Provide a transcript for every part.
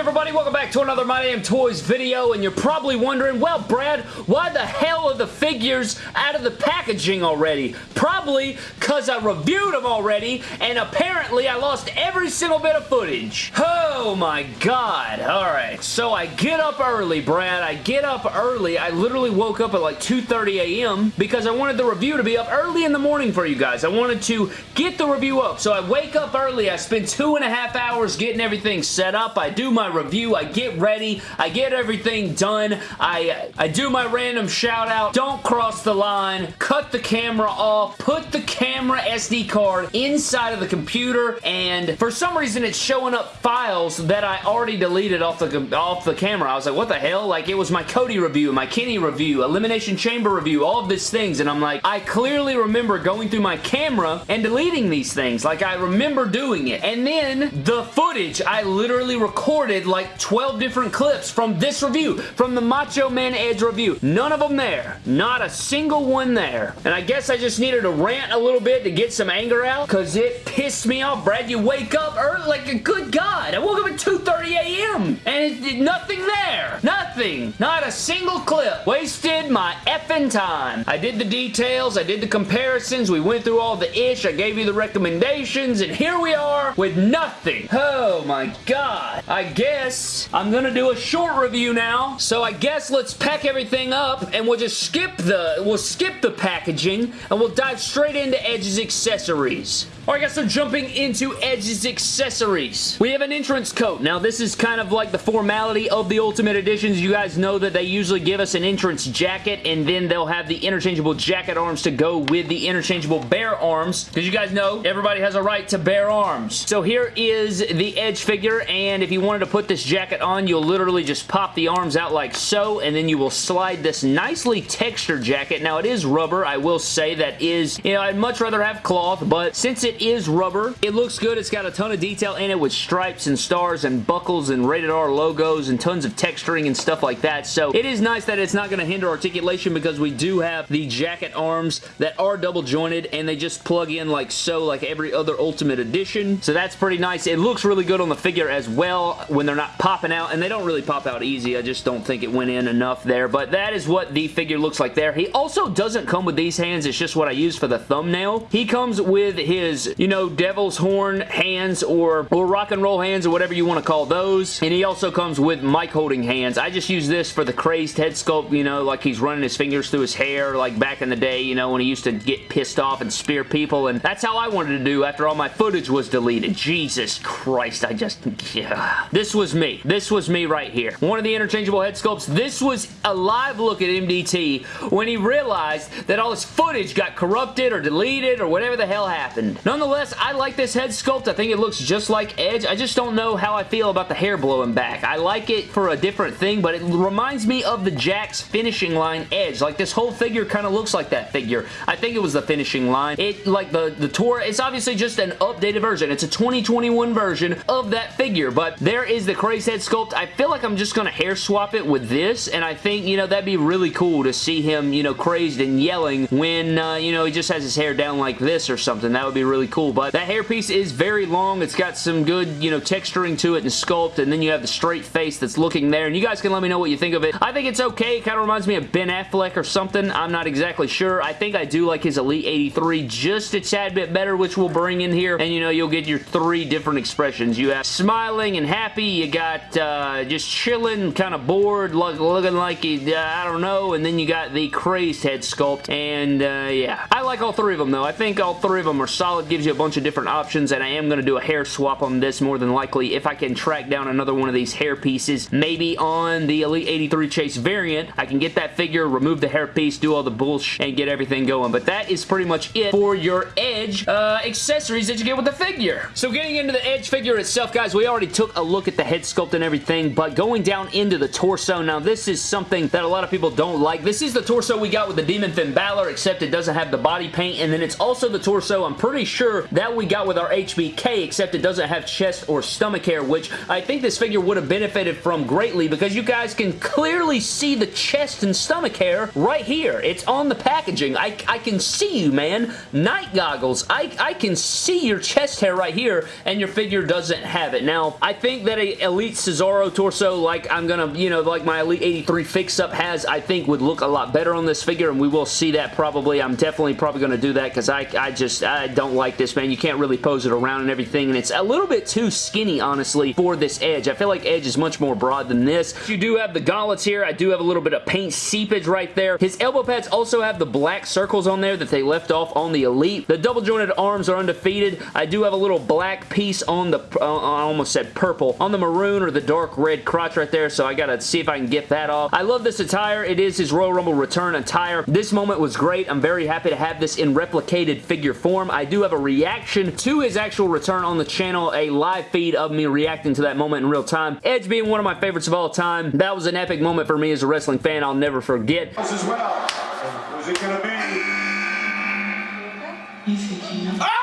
everybody? Welcome back to another My Damn Toys video, and you're probably wondering, well, Brad, why the hell are the figures out of the packaging already? Probably because I reviewed them already, and apparently I lost every single bit of footage. Oh my god. Alright, so I get up early, Brad. I get up early. I literally woke up at like 2.30 a.m. because I wanted the review to be up early in the morning for you guys. I wanted to get the review up, so I wake up early. I spend two and a half hours getting everything set up. I do my review. I get ready. I get everything done. I, I do my random shout out. Don't cross the line. Cut the camera off. Put the camera SD card inside of the computer and for some reason it's showing up files that I already deleted off the, off the camera. I was like, what the hell? Like it was my Cody review, my Kenny review, Elimination Chamber review, all of these things and I'm like, I clearly remember going through my camera and deleting these things. Like I remember doing it. And then the footage, I literally recorded like 12 different clips from this review, from the Macho Man Edge review. None of them there. Not a single one there. And I guess I just needed to rant a little bit to get some anger out because it pissed me off. Brad, you wake up early like a good God. I woke up at 2.30 a.m. and it, nothing there. Nothing. Not a single clip. Wasted my effing time. I did the details. I did the comparisons. We went through all the ish. I gave you the recommendations and here we are with nothing. Oh my God. I guess I'm going to do a short review now. So I guess let's pack everything up and we'll just skip the, we'll skip the packaging and we'll dive straight into Edge's accessories. Alright guys, so jumping into Edge's accessories. We have an entrance coat. Now this is kind of like the formality of the Ultimate Editions. You guys know that they usually give us an entrance jacket and then they'll have the interchangeable jacket arms to go with the interchangeable bear arms. Because you guys know, everybody has a right to bear arms. So here is the Edge figure and if you wanted to put this jacket on, you'll literally just pop the arms out like so and then you will slide this nicely textured jacket. Now it is rubber. I will say that is, you know, I'd much rather have cloth, but since it is rubber. It looks good. It's got a ton of detail in it with stripes and stars and buckles and rated R logos and tons of texturing and stuff like that. So it is nice that it's not going to hinder articulation because we do have the jacket arms that are double jointed and they just plug in like so like every other Ultimate Edition. So that's pretty nice. It looks really good on the figure as well when they're not popping out and they don't really pop out easy. I just don't think it went in enough there. But that is what the figure looks like there. He also doesn't come with these hands. It's just what I use for the thumbnail. He comes with his you know, devil's horn hands or, or rock and roll hands or whatever you want to call those. And he also comes with mic holding hands. I just use this for the crazed head sculpt, you know, like he's running his fingers through his hair like back in the day, you know, when he used to get pissed off and spear people. And that's how I wanted to do after all my footage was deleted. Jesus Christ, I just, yeah. This was me. This was me right here. One of the interchangeable head sculpts. This was a live look at MDT when he realized that all his footage got corrupted or deleted or whatever the hell happened. None Nonetheless, I like this head sculpt. I think it looks just like Edge. I just don't know how I feel about the hair blowing back. I like it for a different thing, but it reminds me of the Jakks finishing line Edge. Like, this whole figure kind of looks like that figure. I think it was the finishing line. It, like, the, the tour, it's obviously just an updated version. It's a 2021 version of that figure, but there is the Craze head sculpt. I feel like I'm just going to hair swap it with this, and I think, you know, that'd be really cool to see him, you know, crazed and yelling when, uh, you know, he just has his hair down like this or something. That would be really cool, but that hairpiece is very long. It's got some good, you know, texturing to it and sculpt, and then you have the straight face that's looking there, and you guys can let me know what you think of it. I think it's okay. It kind of reminds me of Ben Affleck or something. I'm not exactly sure. I think I do like his Elite 83 just a tad bit better, which we'll bring in here, and you know, you'll get your three different expressions. You have smiling and happy. You got uh, just chilling, kind of bored, look, looking like, he, uh, I don't know, and then you got the crazed head sculpt, and uh, yeah. I like all three of them, though. I think all three of them are solid. Gives you a bunch of different options, and I am going to do a hair swap on this more than likely if I can track down another one of these hair pieces. Maybe on the Elite 83 Chase variant, I can get that figure, remove the hair piece, do all the bullshit, and get everything going. But that is pretty much it for your Edge uh, accessories that you get with the figure. So getting into the Edge figure itself, guys, we already took a look at the head sculpt and everything, but going down into the torso, now this is something that a lot of people don't like. This is the torso we got with the Demon Finn Balor, except it doesn't have the body paint, and then it's also the torso, I'm pretty sure sure that we got with our HBK, except it doesn't have chest or stomach hair, which I think this figure would have benefited from greatly because you guys can clearly see the chest and stomach hair right here. It's on the packaging. I, I can see you, man. Night goggles. I, I can see your chest hair right here, and your figure doesn't have it. Now, I think that a Elite Cesaro torso, like I'm gonna, you know, like my Elite 83 fix-up has, I think would look a lot better on this figure, and we will see that probably. I'm definitely probably gonna do that because I, I just, I don't like this, man. You can't really pose it around and everything, and it's a little bit too skinny, honestly, for this Edge. I feel like Edge is much more broad than this. You do have the gauntlets here. I do have a little bit of paint seepage right there. His elbow pads also have the black circles on there that they left off on the Elite. The double jointed arms are undefeated. I do have a little black piece on the, uh, I almost said purple, on the maroon or the dark red crotch right there, so I gotta see if I can get that off. I love this attire. It is his Royal Rumble return attire. This moment was great. I'm very happy to have this in replicated figure form. I do have a reaction to his actual return on the channel, a live feed of me reacting to that moment in real time. Edge being one of my favorites of all time. That was an epic moment for me as a wrestling fan I'll never forget. As well. Who's it gonna be? You think you know? Ah!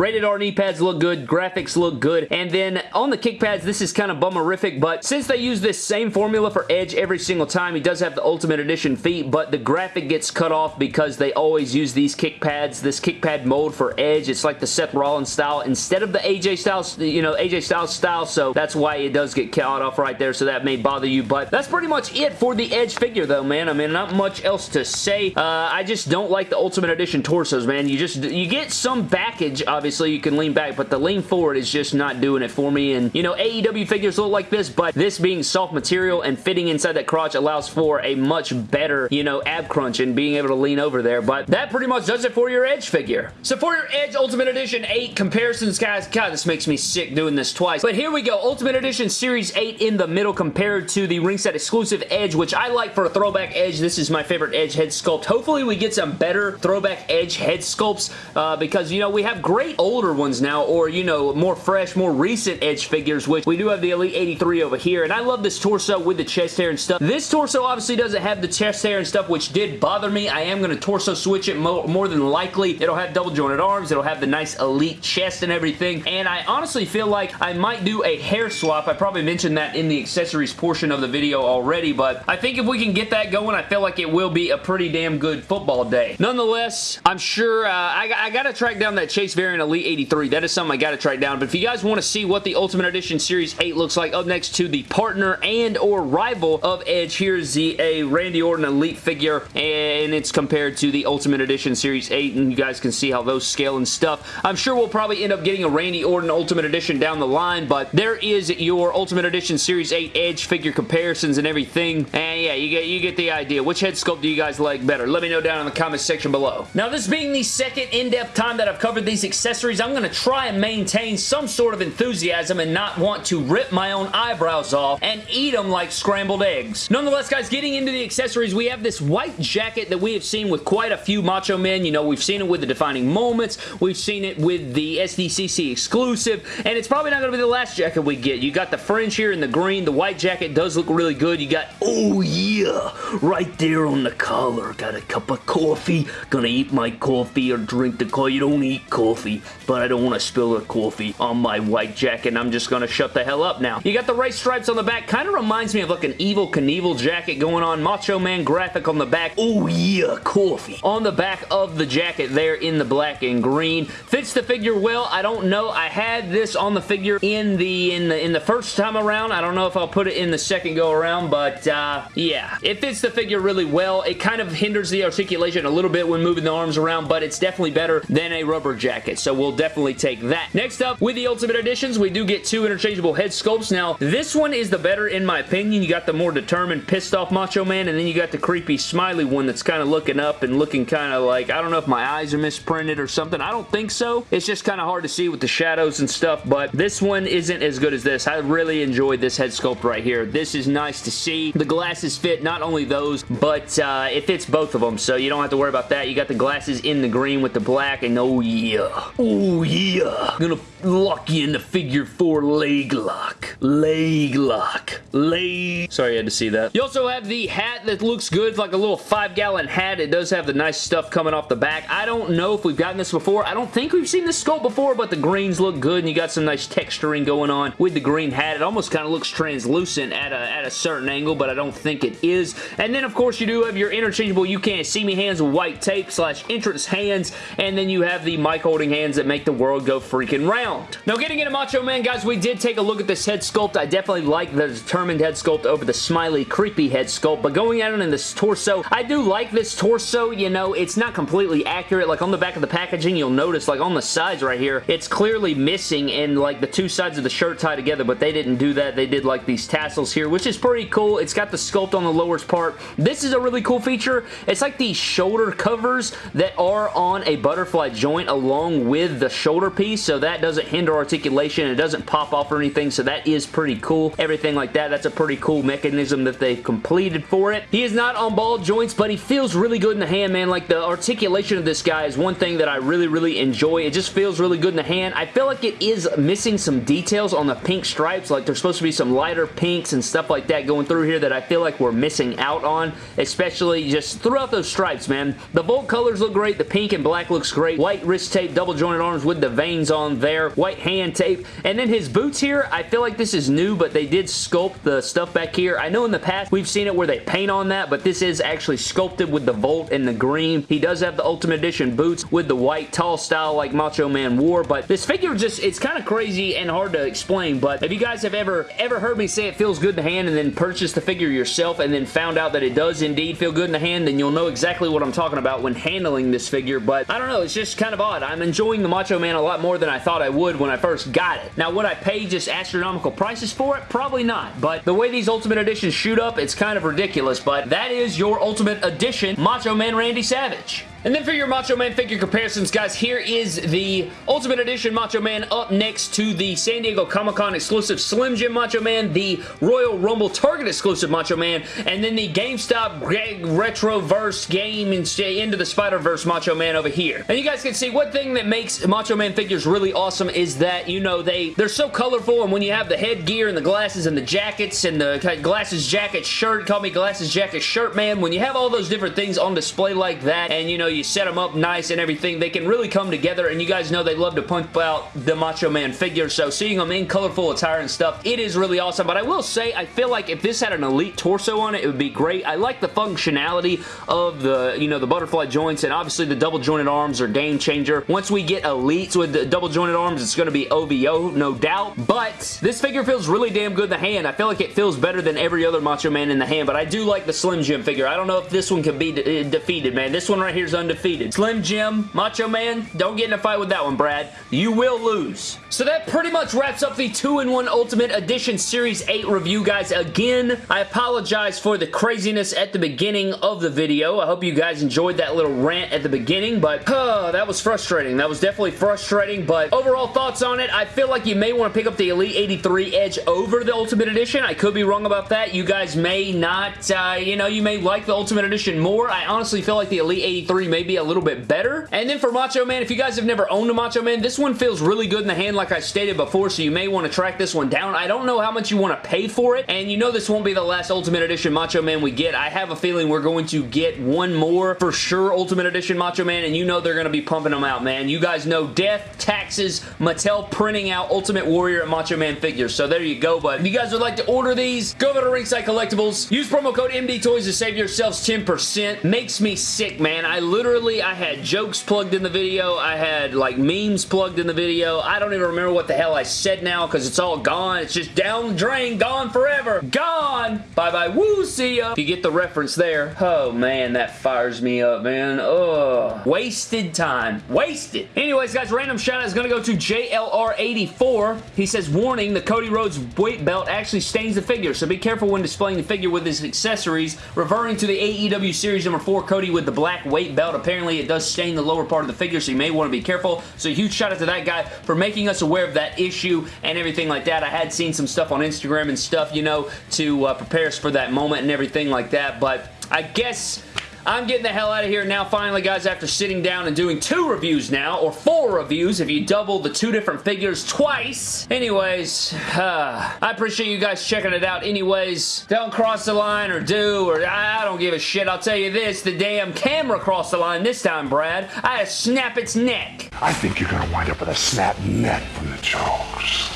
Rated R knee pads look good, graphics look good, and then on the kick pads, this is kind of bummerific, but since they use this same formula for Edge every single time, he does have the Ultimate Edition feet, but the graphic gets cut off because they always use these kick pads, this kick pad mold for Edge. It's like the Seth Rollins style instead of the AJ Styles, you know, AJ Styles style, so that's why it does get cut off right there, so that may bother you, but that's pretty much it for the Edge figure, though, man. I mean, not much else to say. Uh, I just don't like the Ultimate Edition torsos, man. You just, you get some backage, obviously, you can lean back, but the lean forward is just not doing it for me, and, you know, AEW figures look like this, but this being soft material and fitting inside that crotch allows for a much better, you know, ab crunch and being able to lean over there, but that pretty much does it for your Edge figure. So for your Edge Ultimate Edition 8 comparisons, guys, God, this makes me sick doing this twice, but here we go. Ultimate Edition Series 8 in the middle compared to the ringside exclusive Edge, which I like for a throwback Edge. This is my favorite Edge head sculpt. Hopefully we get some better throwback Edge head sculpts uh, because, you know, we have great older ones now or, you know, more fresh, more recent Edge figures, which we do have the Elite 83 over here, and I love this torso with the chest hair and stuff. This torso obviously doesn't have the chest hair and stuff, which did bother me. I am going to torso switch it mo more than likely. It'll have double jointed arms. It'll have the nice Elite chest and everything, and I honestly feel like I might do a hair swap. I probably mentioned that in the accessories portion of the video already, but I think if we can get that going, I feel like it will be a pretty damn good football day. Nonetheless, I'm sure uh, I, I got to track down that Chase Variant Elite 83. That is something I got to track down, but if you guys want to see what the Ultimate Edition Series 8 looks like up next to the partner and or rival of Edge, here's the a Randy Orton Elite figure, and it's compared to the Ultimate Edition Series 8, and you guys can see how those scale and stuff. I'm sure we'll probably end up getting a Randy Orton Ultimate Edition down the line, but there is your Ultimate Edition Series 8 Edge figure comparisons and everything, and yeah, you get, you get the idea. Which head sculpt do you guys like better? Let me know down in the comment section below. Now, this being the second in-depth time that I've covered these accessories, I'm going to try and maintain some sort of enthusiasm and not want to rip my own eyebrows off and eat them like scrambled eggs. Nonetheless, guys, getting into the accessories, we have this white jacket that we have seen with quite a few Macho Men. You know, we've seen it with the Defining Moments. We've seen it with the SDCC exclusive, and it's probably not going to be the last jacket we get. You got the fringe here in the green. The white jacket does look really good. You got, oh yeah, right there on the collar. Got a cup of coffee. Gonna eat my coffee or drink the coffee. You don't eat coffee, but I don't want to spill the coffee on my white jacket. I'm just gonna shut the hell up now. You got the right stripes on the back. Kind of reminds me of like an Evel Knievel jacket going on. Macho Man graphic on the back. Oh yeah, coffee. On the back of the jacket there in the black and green. Fits the figure well. I don't know. I had this on the figure in the in the in the first time around. I don't know if I'll put it in the second go around, but uh, yeah. It fits the figure really well. It kind of hinders the articulation a little bit when moving the arms around, but it's definitely better than a rubber jacket, so we'll definitely take that. Next up, with the Ultimate Editions, we do get two interchangeable head sculpts. Now, this one is the better in my opinion. You got the more determined, pissed off Macho Man, and then you got the creepy, smiley one that's kind of looking up and looking kind of like, I don't know if my eyes are misprinted or something. I don't think so. It's just kind of hard to see with the shadows and stuff, but this one isn't as good as this. I really enjoyed this head sculpt right here. This is nice to see. The glasses fit not only those, but uh, it fits both of them, so you don't have to worry about that. You got the glasses in the green with the black, and oh yeah. Oh yeah. I'm gonna lock you in the figure four leg lock. Leg lock. Leg. Sorry, you had to see that. You also have the hat that looks good. It's like a little five gallon hat. It does have the nice stuff coming off the back. I don't know if we've gotten this before. I don't think we've seen this sculpt before, but the greens look good and you got some nice texturing going on with the green hat. It almost kind of looks translucent at a, at a certain angle, but I don't think it is. And then, of course, you do have your interchangeable You Can't See Me hands with white tape slash entrance hands, and then you have the mic holding hands that make the world go freaking round. Now, getting into Macho Man, guys, we did take a look at this head sculpt. I definitely like the determined head sculpt over the smiley, creepy head sculpt, but going at it in this torso, I do like this torso, you know, it's not completely accurate. Like, on the back of the packaging, you'll notice, like, on the sides right here, it's clearly missing and, like, the two sides of the shirt tie together, but they didn't do that. They did, like, these tassels here, which is pretty cool. It's got the sculpt on the lower part. This is a really cool feature. It's like these shoulder covers that are on a butterfly joint along with the shoulder piece, so that doesn't hinder articulation. It doesn't pop off or anything, so that is pretty cool. Everything like that, that's a pretty cool mechanism that they've completed for it. He is not on ball joints, but he feels really good in the hand, man. Like, the articulation of this guy is one thing that I really, really enjoy. It just feels really good in the hand. I feel like it is missing some details on the pink stripes. Like, there's supposed to be some lighter pinks and stuff like that going through here that I feel like we're missing out on, especially just throughout those stripes, man. The Volt colors look great. The pink and black looks great. White wrist tape, double jointed arms with the veins on there. White hand tape. And then his boots here, I feel like this is new, but they did sculpt the stuff back here. I know in the past we've seen it where they paint on that, but this is actually sculpted with the Volt and the green. He does have the Ultimate Edition boots with the white tall style like Macho Man wore, but this figure just, it's kind of crazy and hard to explain, but if you guys have ever, ever heard me say it feels good in the hand and then purchase the figure yourself and then found out that it does indeed feel good in the hand, then you'll know exactly what I'm talking about when handling this figure, but I don't know, it's just kind of odd. I'm enjoying the Macho Man a lot more than I thought I would when I first got it. Now, would I pay just astronomical prices for it? Probably not, but the way these Ultimate Editions shoot up, it's kind of ridiculous, but that is your Ultimate Edition Macho Man Randy Savage. And then for your Macho Man figure comparisons, guys, here is the Ultimate Edition Macho Man up next to the San Diego Comic-Con exclusive Slim Jim Macho Man, the Royal Rumble Target exclusive Macho Man, and then the GameStop Retroverse game Into the Spider-Verse Macho Man over here. And you guys can see one thing that makes Macho Man figures really awesome is that, you know, they, they're so colorful, and when you have the headgear and the glasses and the jackets and the glasses, jacket, shirt, call me glasses, jacket, shirt man, when you have all those different things on display like that, and, you know, you set them up nice and everything, they can really come together and you guys know they love to pump out the Macho Man figure so seeing them in colorful attire and stuff, it is really awesome but I will say I feel like if this had an elite torso on it, it would be great. I like the functionality of the, you know, the butterfly joints and obviously the double jointed arms are game changer. Once we get elites with the double jointed arms, it's going to be OVO, no doubt, but this figure feels really damn good in the hand. I feel like it feels better than every other Macho Man in the hand, but I do like the Slim Jim figure. I don't know if this one can be de defeated, man. This one right here is undefeated. Slim Jim, Macho Man, don't get in a fight with that one, Brad. You will lose. So that pretty much wraps up the 2-in-1 Ultimate Edition Series 8 review, guys. Again, I apologize for the craziness at the beginning of the video. I hope you guys enjoyed that little rant at the beginning, but that was frustrating. That was definitely frustrating, but overall thoughts on it, I feel like you may want to pick up the Elite 83 Edge over the Ultimate Edition. I could be wrong about that. You guys may not, uh, you know, you may like the Ultimate Edition more. I honestly feel like the Elite 83 may be a little bit better. And then for Macho Man, if you guys have never owned a Macho Man, this one feels really good in the hand like I stated before, so you may want to track this one down. I don't know how much you want to pay for it, and you know this won't be the last Ultimate Edition Macho Man we get. I have a feeling we're going to get one more for sure Ultimate Edition Macho Man, and you know they're going to be pumping them out, man. You guys know death, taxes, Mattel printing out Ultimate Warrior and Macho Man figures, so there you go, but if you guys would like to order these, go over to Ringside Collectibles, use promo code MDTOYS to save yourselves 10%. Makes me sick, man. I literally, I had jokes plugged in the video. I had like memes plugged in the video. I don't even remember what the hell I said now because it's all gone. It's just down the drain, gone forever. Gone! Bye-bye. Woo, see ya. You get the reference there. Oh, man, that fires me up, man. Oh, Wasted time. Wasted. Anyways, guys, random shout out is going to go to JLR84. He says, warning, the Cody Rhodes weight belt actually stains the figure, so be careful when displaying the figure with his accessories. Referring to the AEW Series number 4 Cody with the black weight belt, apparently it does stain the lower part of the figure, so you may want to be careful. So huge shout out to that guy for making us aware of that issue and everything like that. I had seen some stuff on Instagram and stuff, you know, to uh, prepare us for that moment and everything like that, but I guess I'm getting the hell out of here now finally, guys, after sitting down and doing two reviews now, or four reviews if you double the two different figures twice. Anyways, uh, I appreciate you guys checking it out anyways. Don't cross the line or do, or I don't give a shit. I'll tell you this, the damn camera crossed the line this time, Brad. I had to snap its neck. I think you're gonna wind up with a snap neck from the jokes.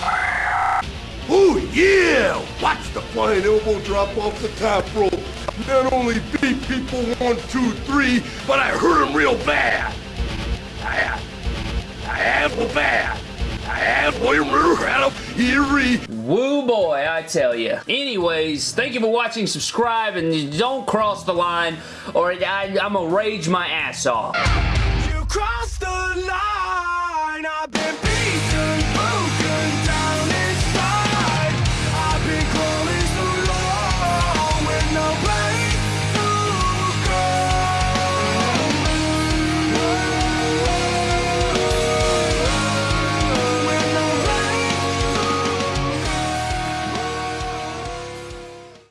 Oh yeah! Watch the flying elbow drop off the top rope. Not only beat people one, two, three, but I hurt them real bad. I, I have the bad. I have Woo boy, I tell you. Anyways, thank you for watching, subscribe, and don't cross the line, or I, am gonna rage my ass off.